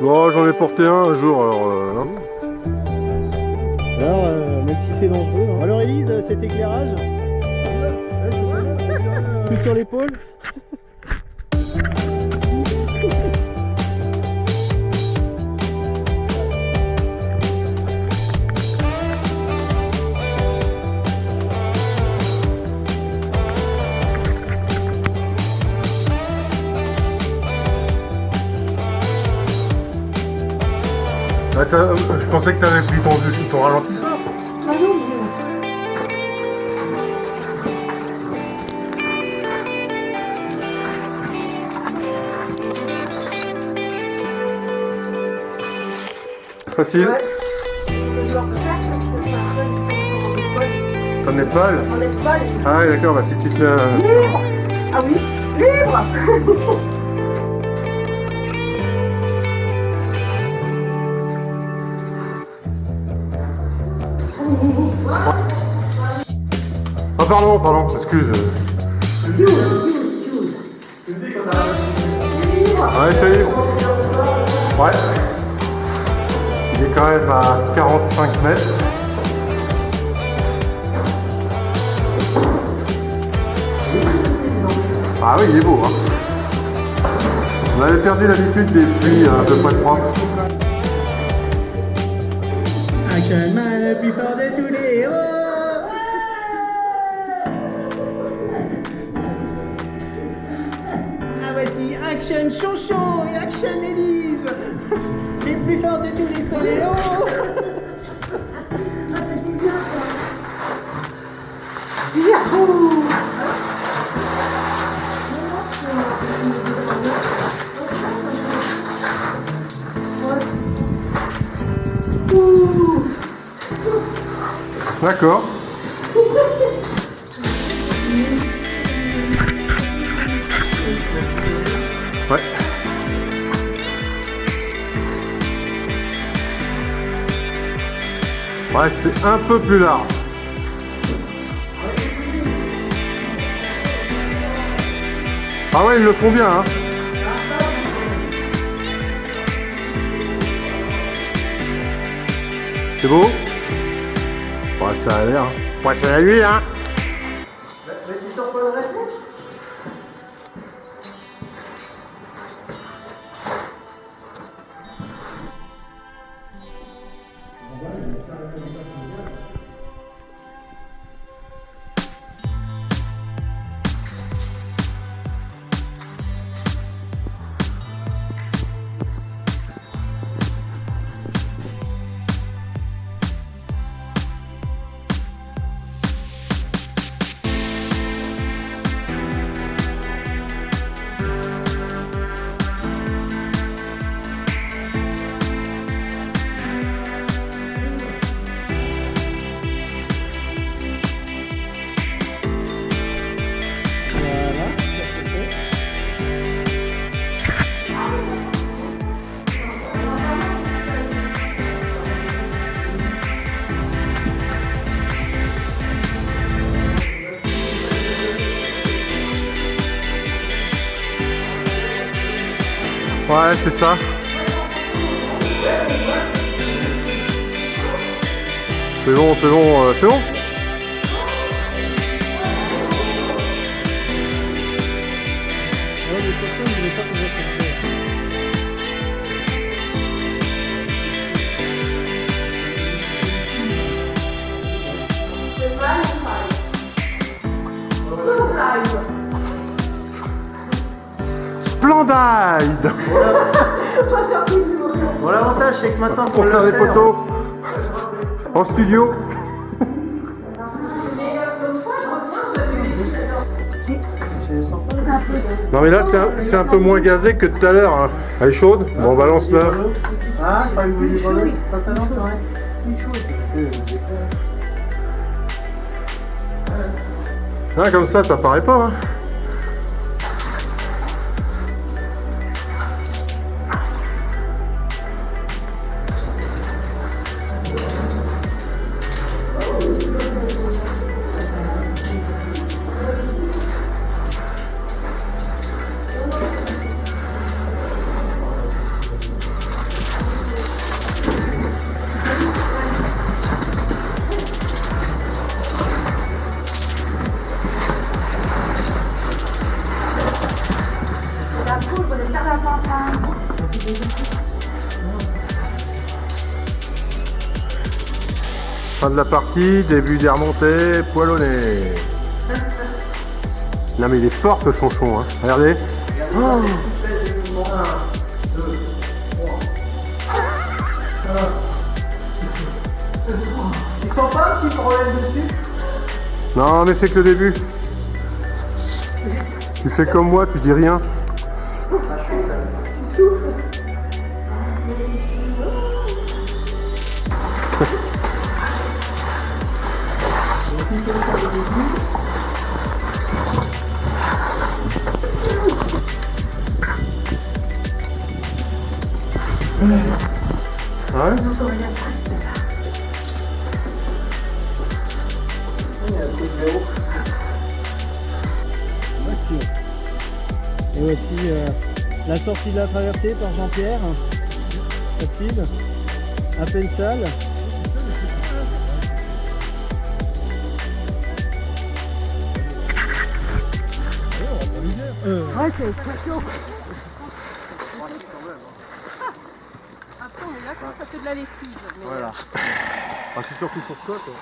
Bon, j'en ai porté un un jour, alors... euh, hein. Alors, euh, même si c'est dangereux. hein. Alors Elise, cet éclairage Tout sur l'épaule Ah, t'as- je pensais que t'avais pris ton, ton ralentisseur. Facile. T'en es pâle On est. Ah oui, d'accord, bah si tu te mets un... Libre. Ah oui Libre pardon, pardon, excuse. Ouais, c'est libre. Ouais. Il est quand même à 45 mètres. Ah oui, il est beau. Hein. On avait perdu l'habitude des pluies de tous les héros Action Chonchon et Action Elise Les plus forts de tous les soléos D'accord. Ouais, c'est un peu plus large. Ah ouais, ils le font bien, hein. C'est beau Ouais, ça a l'air. hein. Ouais, c'est à lui, hein. Ouais, c'est ça. C'est bon, c'est bon, euh, c'est bon. Splendide Bon, l'avantage, c'est que maintenant, Pour faire des photos en studio. Non mais là c'est un, un peu moins gazé que tout à l'heure. hein. Elle est chaude Bon on balance là. Ah. Pas. Ah, comme ça, ça paraît pas. hein. Fin de la partie, début des remontées, poilonné. Non mais il est fort ce chonchon, hein. regardez. Oh. Tu sens pas un petit problème dessus Non mais c'est que le début. Tu fais comme moi, tu dis rien. Et voici euh, la sortie de la traversée par Jean-Pierre. Facile. À peine sale. Ouais, c'est très chaud. Après, on est là quand ça fait de la lessive. mais- Voilà. Ah, c'est surtout pour toi, toi.